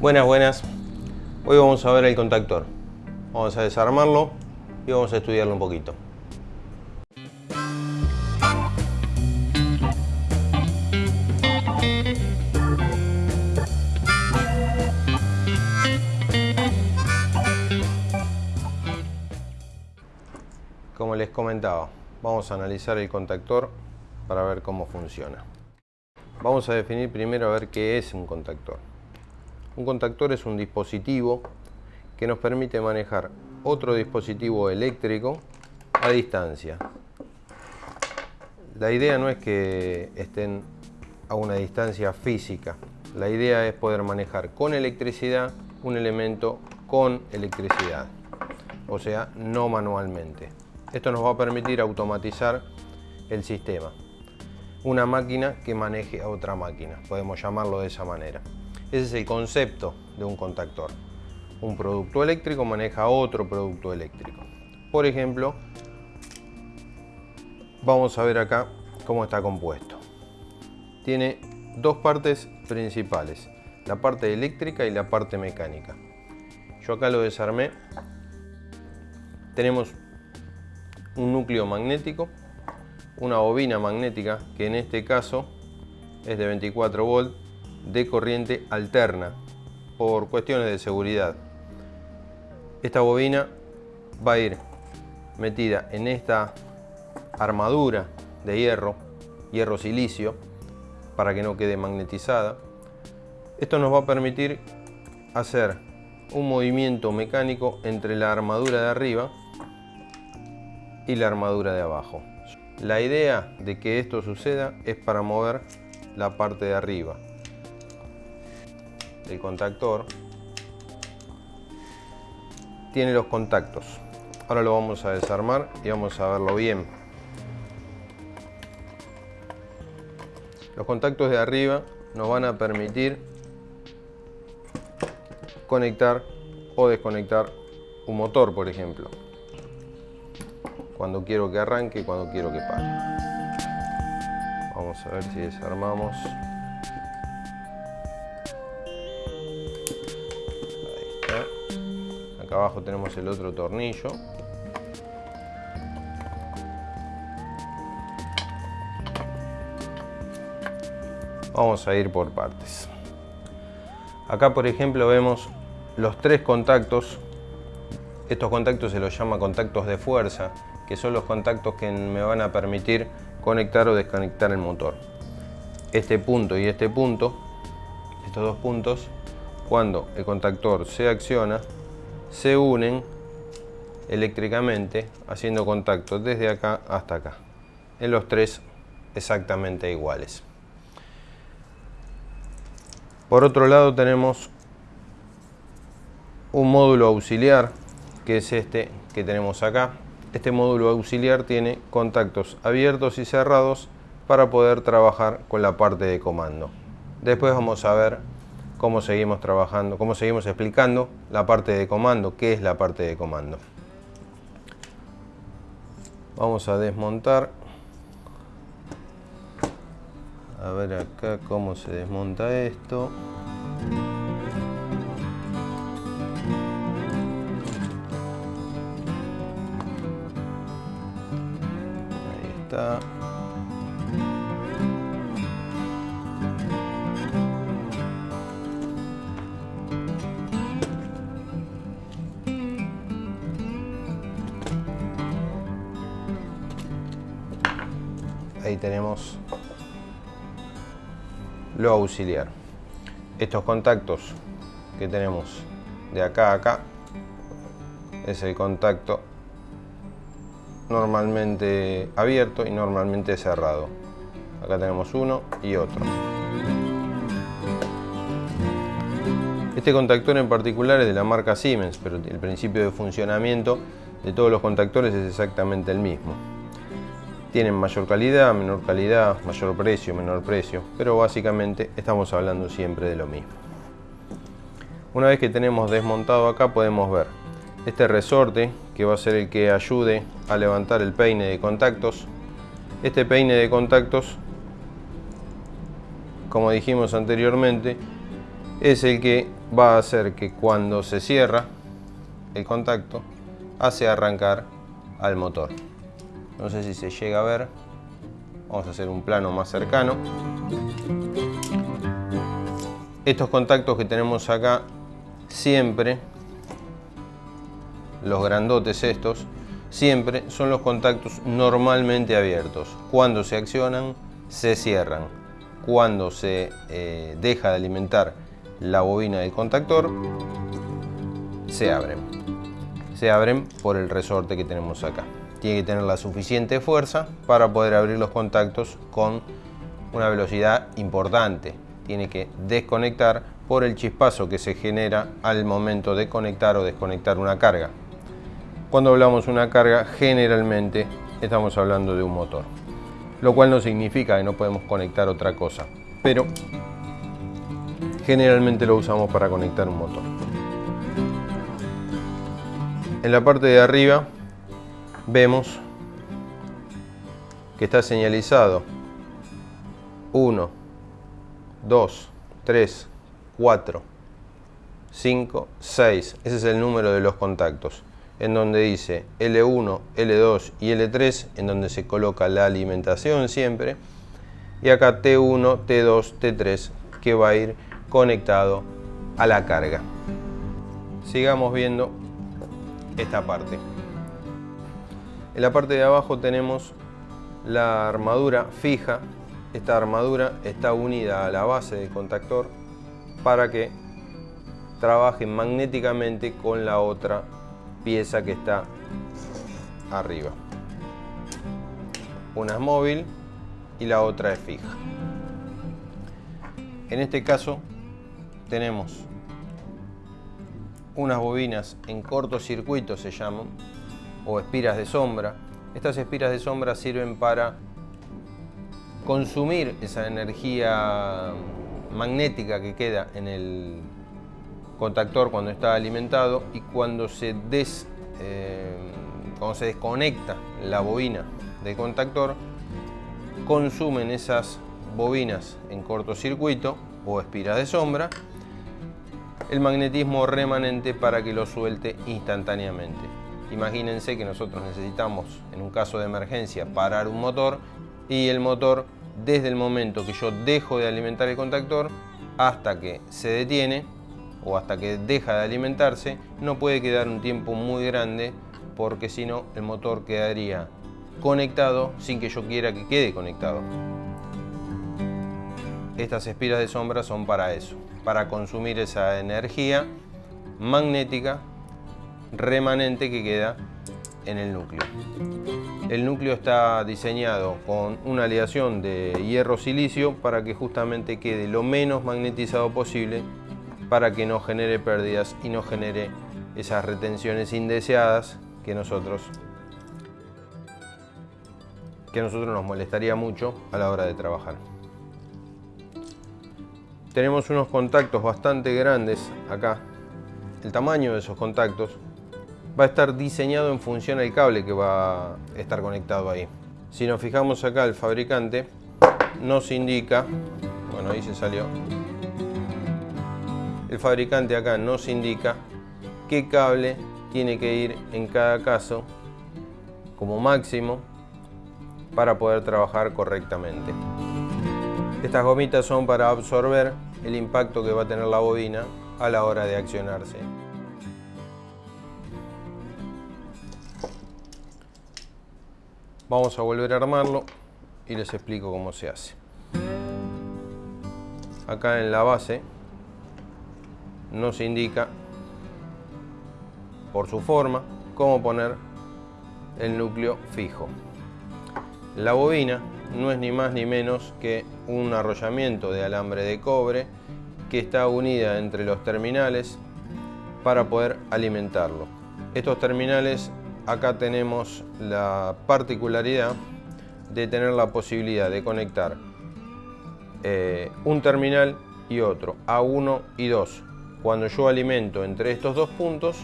Buenas, buenas. Hoy vamos a ver el contactor. Vamos a desarmarlo y vamos a estudiarlo un poquito. Como les comentaba, vamos a analizar el contactor para ver cómo funciona. Vamos a definir primero a ver qué es un contactor. Un contactor es un dispositivo que nos permite manejar otro dispositivo eléctrico a distancia. La idea no es que estén a una distancia física. La idea es poder manejar con electricidad un elemento con electricidad, o sea, no manualmente. Esto nos va a permitir automatizar el sistema. Una máquina que maneje a otra máquina, podemos llamarlo de esa manera. Ese es el concepto de un contactor. Un producto eléctrico maneja otro producto eléctrico. Por ejemplo, vamos a ver acá cómo está compuesto. Tiene dos partes principales, la parte eléctrica y la parte mecánica. Yo acá lo desarmé. Tenemos un núcleo magnético, una bobina magnética que en este caso es de 24 volt de corriente alterna por cuestiones de seguridad. Esta bobina va a ir metida en esta armadura de hierro, hierro silicio, para que no quede magnetizada. Esto nos va a permitir hacer un movimiento mecánico entre la armadura de arriba y la armadura de abajo. La idea de que esto suceda es para mover la parte de arriba el contactor tiene los contactos. Ahora lo vamos a desarmar y vamos a verlo bien. Los contactos de arriba nos van a permitir conectar o desconectar un motor por ejemplo. Cuando quiero que arranque cuando quiero que pare. Vamos a ver si desarmamos abajo tenemos el otro tornillo. Vamos a ir por partes. Acá por ejemplo vemos los tres contactos. Estos contactos se los llama contactos de fuerza que son los contactos que me van a permitir conectar o desconectar el motor. Este punto y este punto estos dos puntos cuando el contactor se acciona se unen eléctricamente haciendo contacto desde acá hasta acá. En los tres exactamente iguales. Por otro lado tenemos un módulo auxiliar que es este que tenemos acá. Este módulo auxiliar tiene contactos abiertos y cerrados para poder trabajar con la parte de comando. Después vamos a ver cómo seguimos trabajando, cómo seguimos explicando la parte de comando, qué es la parte de comando. Vamos a desmontar. A ver acá cómo se desmonta esto. Ahí está. Lo auxiliar. Estos contactos que tenemos de acá a acá es el contacto normalmente abierto y normalmente cerrado. Acá tenemos uno y otro. Este contactor en particular es de la marca Siemens pero el principio de funcionamiento de todos los contactores es exactamente el mismo tienen mayor calidad, menor calidad, mayor precio, menor precio, pero básicamente estamos hablando siempre de lo mismo. Una vez que tenemos desmontado acá podemos ver este resorte que va a ser el que ayude a levantar el peine de contactos. Este peine de contactos, como dijimos anteriormente, es el que va a hacer que cuando se cierra el contacto hace arrancar al motor. No sé si se llega a ver. Vamos a hacer un plano más cercano. Estos contactos que tenemos acá siempre, los grandotes estos, siempre son los contactos normalmente abiertos. Cuando se accionan, se cierran. Cuando se eh, deja de alimentar la bobina del contactor, se abren. Se abren por el resorte que tenemos acá. Tiene que tener la suficiente fuerza para poder abrir los contactos con una velocidad importante. Tiene que desconectar por el chispazo que se genera al momento de conectar o desconectar una carga. Cuando hablamos de una carga, generalmente estamos hablando de un motor. Lo cual no significa que no podemos conectar otra cosa. Pero generalmente lo usamos para conectar un motor. En la parte de arriba vemos que está señalizado 1, 2, 3, 4, 5, 6. Ese es el número de los contactos en donde dice L1, L2 y L3, en donde se coloca la alimentación siempre. Y acá T1, T2, T3, que va a ir conectado a la carga. Sigamos viendo esta parte. En la parte de abajo tenemos la armadura fija. Esta armadura está unida a la base del contactor para que trabaje magnéticamente con la otra pieza que está arriba. Una es móvil y la otra es fija. En este caso tenemos unas bobinas en cortocircuito se llaman, o espiras de sombra. Estas espiras de sombra sirven para consumir esa energía magnética que queda en el contactor cuando está alimentado y cuando se, des, eh, cuando se desconecta la bobina del contactor, consumen esas bobinas en cortocircuito o espiras de sombra el magnetismo remanente para que lo suelte instantáneamente. Imagínense que nosotros necesitamos, en un caso de emergencia, parar un motor y el motor, desde el momento que yo dejo de alimentar el contactor hasta que se detiene, o hasta que deja de alimentarse, no puede quedar un tiempo muy grande porque si no el motor quedaría conectado sin que yo quiera que quede conectado. Estas espiras de sombra son para eso, para consumir esa energía magnética remanente que queda en el núcleo. El núcleo está diseñado con una aleación de hierro-silicio para que justamente quede lo menos magnetizado posible para que no genere pérdidas y no genere esas retenciones indeseadas que nosotros que a nosotros nos molestaría mucho a la hora de trabajar. Tenemos unos contactos bastante grandes acá. El tamaño de esos contactos va a estar diseñado en función al cable que va a estar conectado ahí. Si nos fijamos acá, el fabricante nos indica, bueno ahí se salió, el fabricante acá nos indica qué cable tiene que ir en cada caso como máximo para poder trabajar correctamente. Estas gomitas son para absorber el impacto que va a tener la bobina a la hora de accionarse. Vamos a volver a armarlo y les explico cómo se hace. Acá en la base nos indica por su forma cómo poner el núcleo fijo. La bobina no es ni más ni menos que un arrollamiento de alambre de cobre que está unida entre los terminales para poder alimentarlo. Estos terminales acá tenemos la particularidad de tener la posibilidad de conectar eh, un terminal y otro, A1 y 2, cuando yo alimento entre estos dos puntos,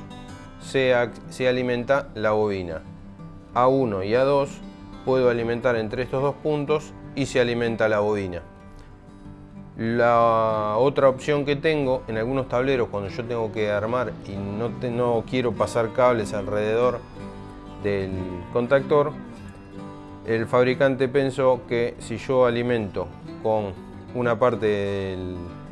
se, alimenta la bobina. A1 y A2 puedo alimentar entre estos dos puntos y se alimenta la bobina. La otra opción que tengo en algunos tableros cuando yo tengo que armar y no, no quiero pasar cables alrededor del contactor, el fabricante pensó que si yo alimento con una parte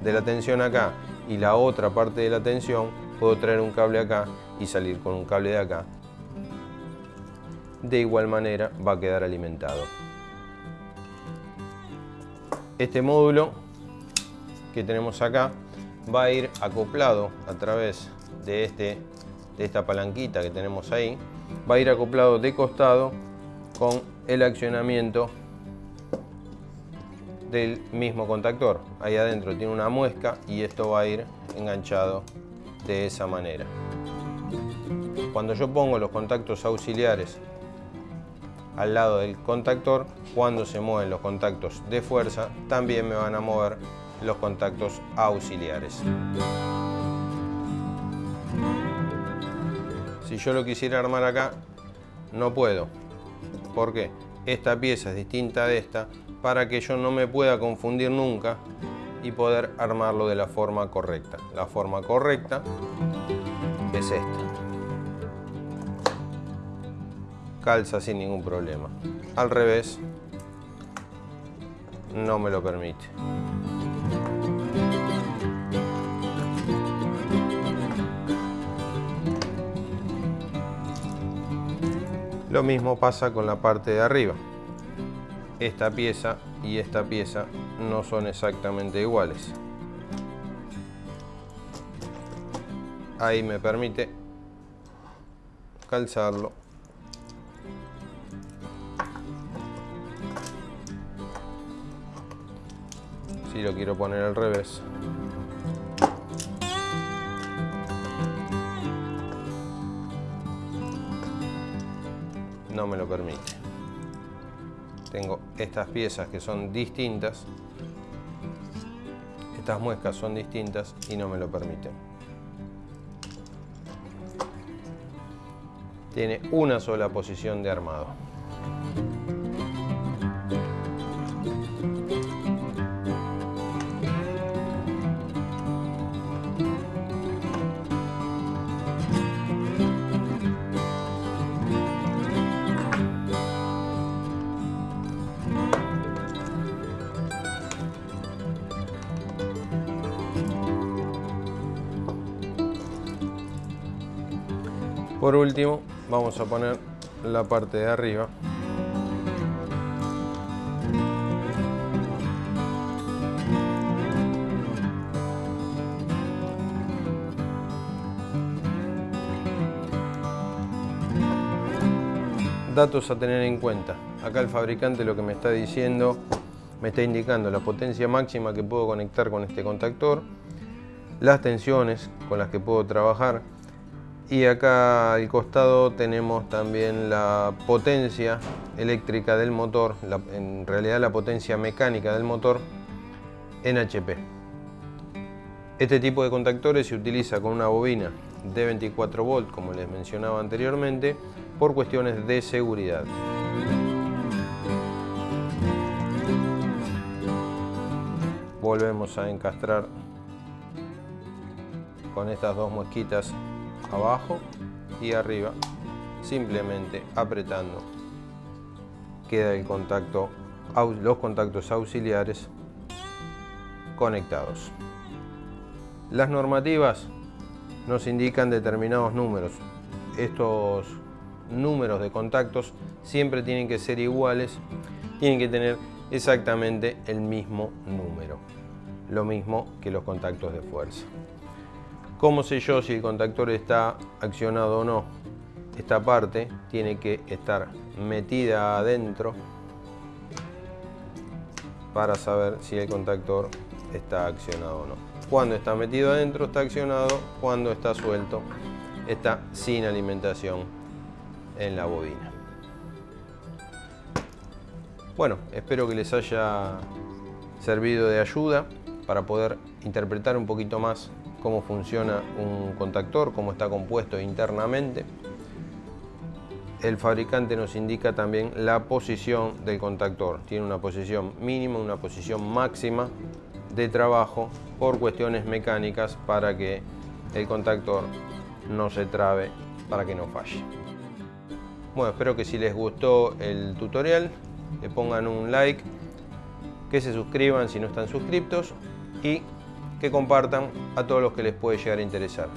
de la tensión acá y la otra parte de la tensión, puedo traer un cable acá y salir con un cable de acá. De igual manera va a quedar alimentado. Este módulo que tenemos acá va a ir acoplado a través de, este, de esta palanquita que tenemos ahí. Va a ir acoplado de costado con el accionamiento del mismo contactor. Ahí adentro tiene una muesca y esto va a ir enganchado de esa manera. Cuando yo pongo los contactos auxiliares al lado del contactor, cuando se mueven los contactos de fuerza, también me van a mover los contactos auxiliares. Si yo lo quisiera armar acá, no puedo, ¿Por qué? Esta pieza es distinta de esta para que yo no me pueda confundir nunca y poder armarlo de la forma correcta. La forma correcta es esta. Calza sin ningún problema. Al revés, no me lo permite. Lo mismo pasa con la parte de arriba. Esta pieza y esta pieza no son exactamente iguales. Ahí me permite calzarlo. Si lo quiero poner al revés. No me lo permite. Tengo estas piezas que son distintas, estas muescas son distintas y no me lo permiten. Tiene una sola posición de armado. Por último, vamos a poner la parte de arriba. Datos a tener en cuenta. Acá el fabricante lo que me está diciendo, me está indicando la potencia máxima que puedo conectar con este contactor, las tensiones con las que puedo trabajar, y acá al costado tenemos también la potencia eléctrica del motor, en realidad la potencia mecánica del motor en HP. Este tipo de contactores se utiliza con una bobina de 24 volt, como les mencionaba anteriormente, por cuestiones de seguridad. Volvemos a encastrar con estas dos mosquitas abajo y arriba simplemente apretando. Queda el contacto los contactos auxiliares conectados. Las normativas nos indican determinados números. Estos números de contactos siempre tienen que ser iguales tienen que tener exactamente el mismo número lo mismo que los contactos de fuerza ¿Cómo sé yo si el contactor está accionado o no? Esta parte tiene que estar metida adentro para saber si el contactor está accionado o no. Cuando está metido adentro está accionado, cuando está suelto está sin alimentación en la bobina. Bueno, espero que les haya servido de ayuda para poder interpretar un poquito más cómo funciona un contactor, cómo está compuesto internamente. El fabricante nos indica también la posición del contactor. Tiene una posición mínima, una posición máxima de trabajo por cuestiones mecánicas para que el contactor no se trabe, para que no falle. Bueno, espero que si les gustó el tutorial, le pongan un like, que se suscriban si no están suscriptos y que compartan a todos los que les puede llegar a interesar.